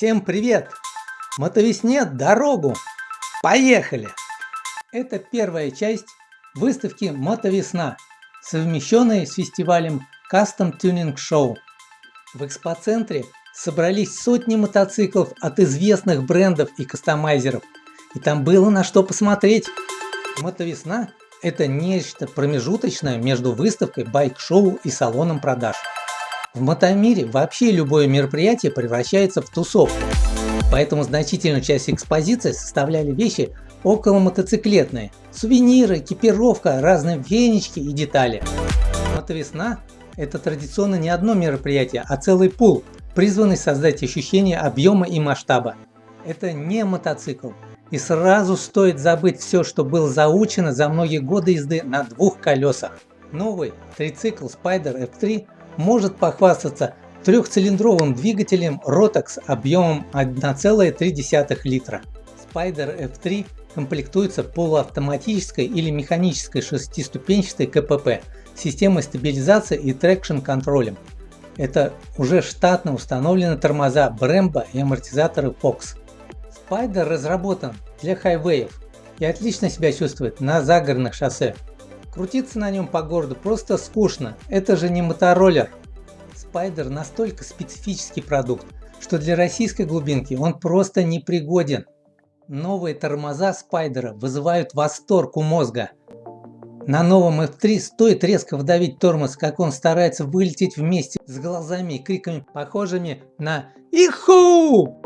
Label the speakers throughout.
Speaker 1: Всем привет! Мотовесне дорогу! Поехали! Это первая часть выставки Мотовесна, совмещенной с фестивалем Custom Tuning Show. В экспоцентре собрались сотни мотоциклов от известных брендов и кастомайзеров, и там было на что посмотреть. Мотовесна – это нечто промежуточное между выставкой, байк-шоу и салоном продаж. В мотомире вообще любое мероприятие превращается в тусовку, поэтому значительную часть экспозиции составляли вещи около мотоциклетные, сувениры, экипировка, разные венички и детали. Мотовесна – это традиционно не одно мероприятие, а целый пул, призванный создать ощущение объема и масштаба. Это не мотоцикл, и сразу стоит забыть все, что было заучено за многие годы езды на двух колесах. Новый трицикл Spider F3 может похвастаться трехцилиндровым двигателем Rotax объемом 1,3 литра. Spider F3 комплектуется полуавтоматической или механической шестиступенчатой КПП, системой стабилизации и трекшн-контролем. Это уже штатно установлены тормоза Brembo и амортизаторы Fox. Spider разработан для хайвеев и отлично себя чувствует на загородных шоссе. Крутиться на нем по городу просто скучно, это же не мотороллер. Спайдер настолько специфический продукт, что для российской глубинки он просто непригоден. Новые тормоза Спайдера вызывают восторг у мозга. На новом F3 стоит резко вдавить тормоз, как он старается вылететь вместе с глазами и криками, похожими на «Иху!».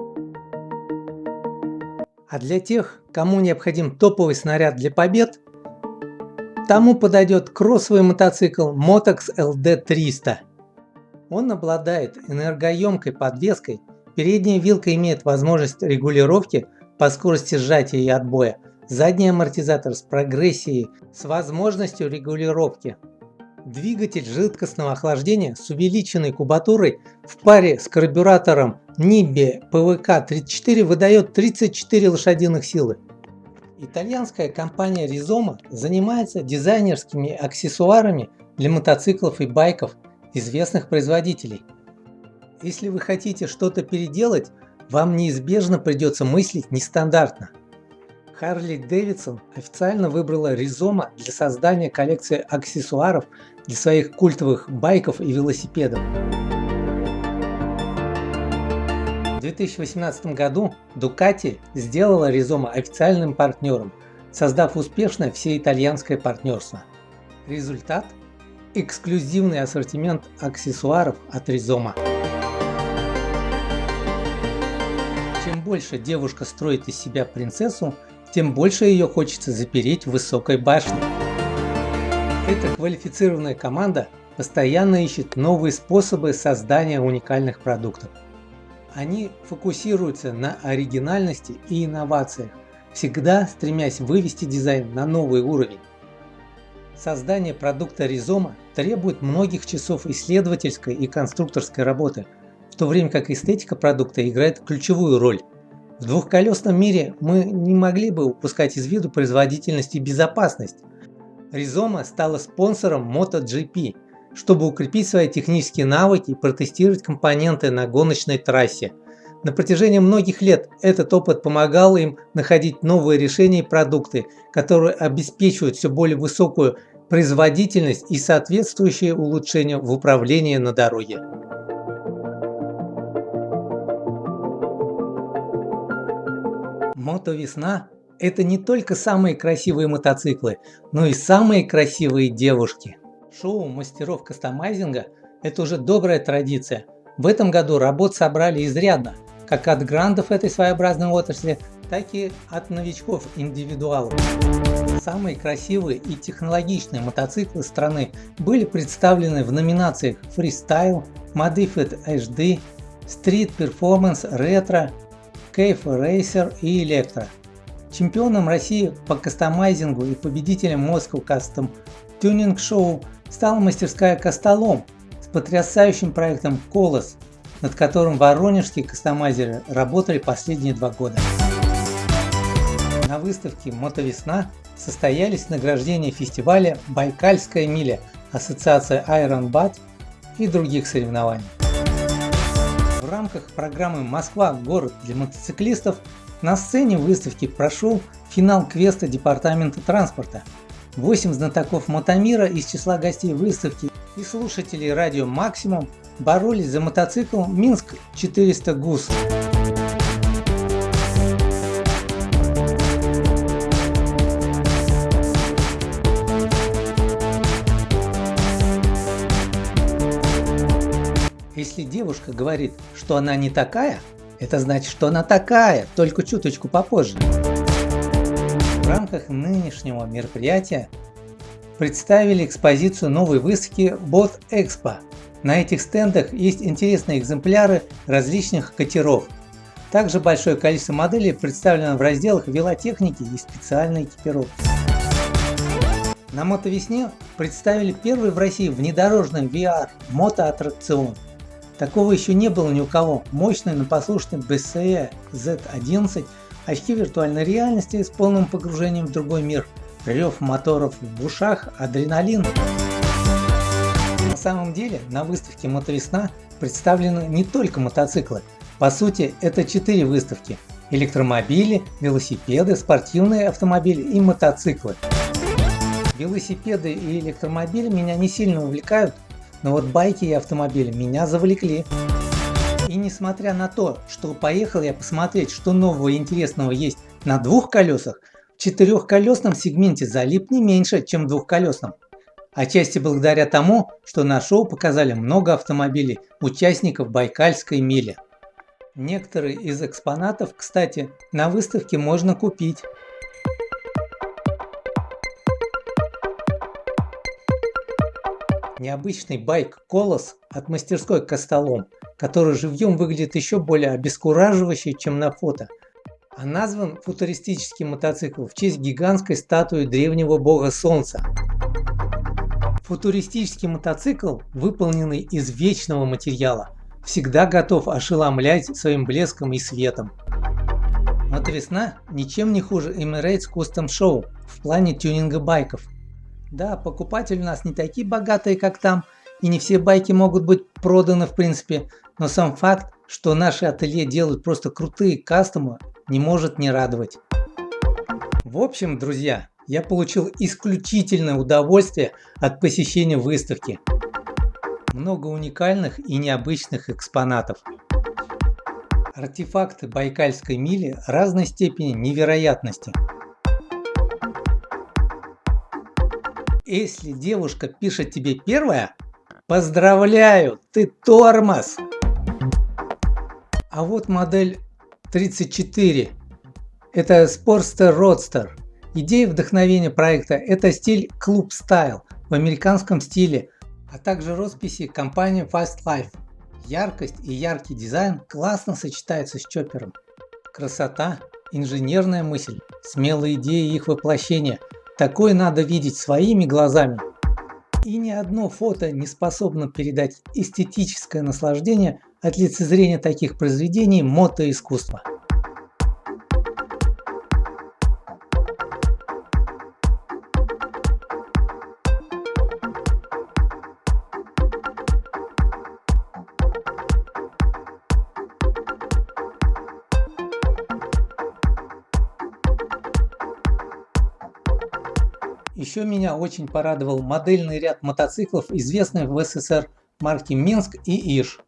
Speaker 1: А для тех, кому необходим топовый снаряд для побед, Тому подойдет кроссовый мотоцикл Motox LD300. Он обладает энергоемкой подвеской, передняя вилка имеет возможность регулировки по скорости сжатия и отбоя, задний амортизатор с прогрессией с возможностью регулировки. Двигатель жидкостного охлаждения с увеличенной кубатурой в паре с карбюратором NIBE PVK-34 выдает 34 лошадиных силы. Итальянская компания Rizoma занимается дизайнерскими аксессуарами для мотоциклов и байков известных производителей. Если вы хотите что-то переделать, вам неизбежно придется мыслить нестандартно. Харли Дэвидсон официально выбрала Rizoma для создания коллекции аксессуаров для своих культовых байков и велосипедов. 2018 году Ducati сделала Rizoma официальным партнером, создав успешное всеитальянское партнерство. Результат – эксклюзивный ассортимент аксессуаров от Rizoma. Чем больше девушка строит из себя принцессу, тем больше ее хочется запереть в высокой башне. Эта квалифицированная команда постоянно ищет новые способы создания уникальных продуктов. Они фокусируются на оригинальности и инновациях, всегда стремясь вывести дизайн на новый уровень. Создание продукта Ризома требует многих часов исследовательской и конструкторской работы, в то время как эстетика продукта играет ключевую роль. В двухколесном мире мы не могли бы упускать из виду производительность и безопасность. Ризома стала спонсором MotoGP, чтобы укрепить свои технические навыки и протестировать компоненты на гоночной трассе. На протяжении многих лет этот опыт помогал им находить новые решения и продукты, которые обеспечивают все более высокую производительность и соответствующие улучшения в управлении на дороге. Мотовесна – это не только самые красивые мотоциклы, но и самые красивые девушки. Шоу мастеров кастомайзинга – это уже добрая традиция. В этом году работ собрали изрядно, как от грандов этой своеобразной отрасли, так и от новичков-индивидуалов. Самые красивые и технологичные мотоциклы страны были представлены в номинациях Freestyle, Modified HD, Street Performance Retro, Cave Racer и Electro. Чемпионом России по кастомайзингу и победителем Moscow Custom Tuning Show стала мастерская Костолом с потрясающим проектом Колос, над которым воронежские кастомайзеры работали последние два года. На выставке «Мотовесна» состоялись награждения фестиваля «Байкальская миля», Ассоциация Iron Bat и других соревнований. В рамках программы «Москва. Город для мотоциклистов» на сцене выставки прошел финал квеста Департамента транспорта. Восемь знатоков мотомира из числа гостей выставки и слушателей радио «Максимум» боролись за мотоцикл Минск 400 ГУС. Если девушка говорит, что она не такая, это значит, что она такая, только чуточку попозже. В рамках нынешнего мероприятия представили экспозицию новой выставки Bot Expo. На этих стендах есть интересные экземпляры различных катеров. Также большое количество моделей представлено в разделах велотехники и специальной экипировки. На мотовесне представили первый в России внедорожный VR мотоаттракцион. Такого еще не было ни у кого. Мощный, но послушный BCE Z11, очки виртуальной реальности с полным погружением в другой мир, рев моторов в ушах, адреналин. На самом деле на выставке Мотовесна представлены не только мотоциклы. По сути это четыре выставки. Электромобили, велосипеды, спортивные автомобили и мотоциклы. Велосипеды и электромобили меня не сильно увлекают, но вот байки и автомобили меня завлекли. И несмотря на то, что поехал я посмотреть, что нового и интересного есть на двух колесах, в четырехколесном сегменте залип не меньше, чем в двухколесном. Отчасти благодаря тому, что на шоу показали много автомобилей участников Байкальской мили. Некоторые из экспонатов, кстати, на выставке можно купить. необычный байк Колос от мастерской Костолом, который живьем выглядит еще более обескураживающе, чем на фото. А назван футуристический мотоцикл в честь гигантской статуи древнего бога солнца. Футуристический мотоцикл, выполненный из вечного материала, всегда готов ошеломлять своим блеском и светом. Мотовесна ничем не хуже Emirates Custom Show в плане тюнинга байков. Да, покупатели у нас не такие богатые, как там, и не все байки могут быть проданы в принципе, но сам факт, что наши ателье делают просто крутые кастомы, не может не радовать. В общем, друзья, я получил исключительное удовольствие от посещения выставки. Много уникальных и необычных экспонатов. Артефакты Байкальской мили разной степени невероятности. Если девушка пишет тебе первая, поздравляю, ты тормоз. А вот модель 34. Это Sportster Roadster. Идея вдохновения проекта – это стиль Club Style в американском стиле, а также росписи компании Fast Life. Яркость и яркий дизайн классно сочетаются с чопером. Красота, инженерная мысль, смелые идеи их воплощения – Такое надо видеть своими глазами. И ни одно фото не способно передать эстетическое наслаждение от лицезрения таких произведений мотоискусства. Еще меня очень порадовал модельный ряд мотоциклов, известных в СССР марки Минск и Иш.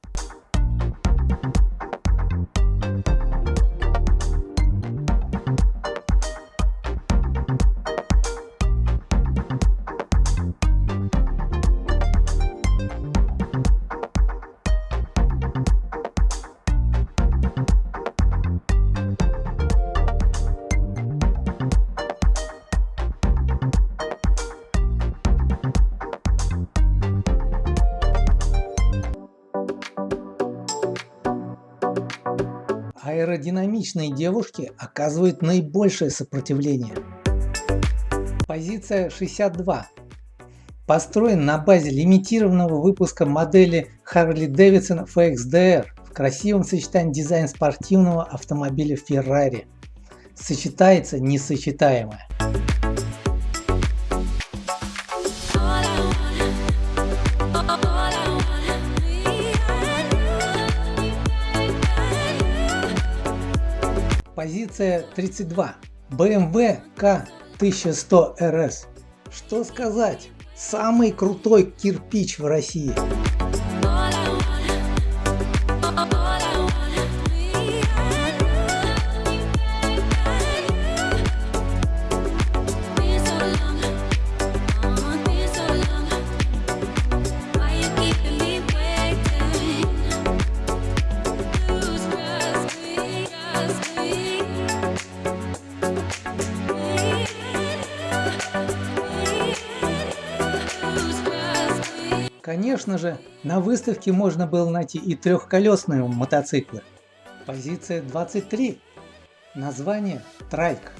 Speaker 1: Аэродинамичные девушки оказывают наибольшее сопротивление. Позиция 62. Построен на базе лимитированного выпуска модели Harley-Davidson FXDR в красивом сочетании дизайн спортивного автомобиля Ferrari. Сочетается несочетаемое. Позиция 32. BMW K1100 RS. Что сказать? Самый крутой кирпич в России. Конечно же, на выставке можно было найти и трехколесные мотоциклы. Позиция 23. Название Трайк.